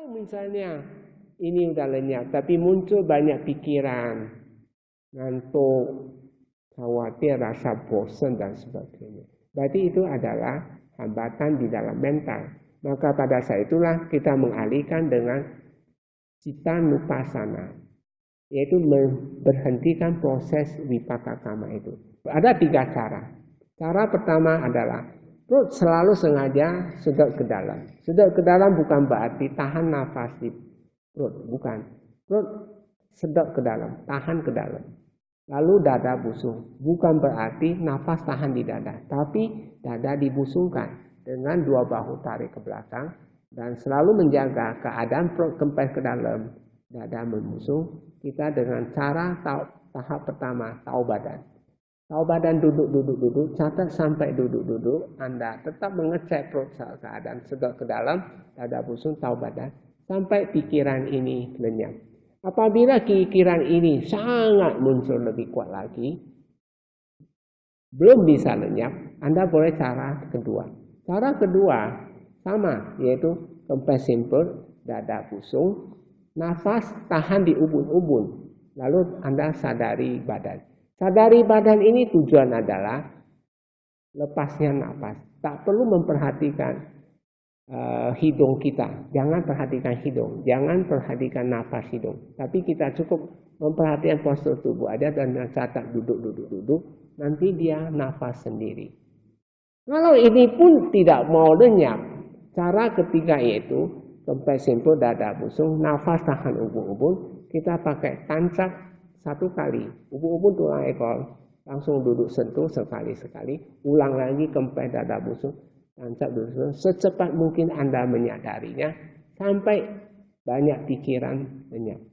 Kalau misalnya ini udah lenyap, tapi muncul banyak pikiran, ngantuk, khawatir, rasa bosan dan sebagainya. Berarti itu adalah hambatan di dalam mental. Maka pada saat itulah kita mengalihkan dengan cita nupasana, yaitu memberhentikan proses wipaka kama itu. Ada tiga cara. Cara pertama adalah Perut selalu sengaja sedot ke dalam. Sedot ke dalam bukan berarti tahan nafas di perut, bukan. Perut sedot ke dalam, tahan ke dalam. Lalu dada busung, bukan berarti nafas tahan di dada, tapi dada dibusungkan dengan dua bahu tarik ke belakang dan selalu menjaga keadaan perut kempes ke dalam, dada membusung. Kita dengan cara tahap pertama tahu badan. Tahu badan duduk-duduk-duduk, catat sampai duduk-duduk, Anda tetap mengecek perut keadaan sedot ke dalam, dada busung, tahu badan, sampai pikiran ini lenyap. Apabila pikiran ini sangat muncul lebih kuat lagi, belum bisa lenyap, Anda boleh cara kedua. Cara kedua sama, yaitu kempes simple, dada busung, nafas tahan di ubun-ubun, lalu Anda sadari badan. Sadari badan ini tujuan adalah lepasnya nafas. Tak perlu memperhatikan uh, hidung kita. Jangan perhatikan hidung. Jangan perhatikan nafas hidung. Tapi kita cukup memperhatikan postur tubuh. Ada dan catat duduk-duduk-duduk. Nanti dia nafas sendiri. Kalau ini pun tidak mau lenyap. Cara ketiga yaitu kempes simpul dada busung. Nafas tahan ubun-ubun. Kita pakai tancap satu kali, ubun-ubun tulang ekor, langsung duduk sentuh sekali-sekali, ulang lagi kempes dada busuk, tancap duduk secepat mungkin Anda menyadarinya, sampai banyak pikiran lenyap.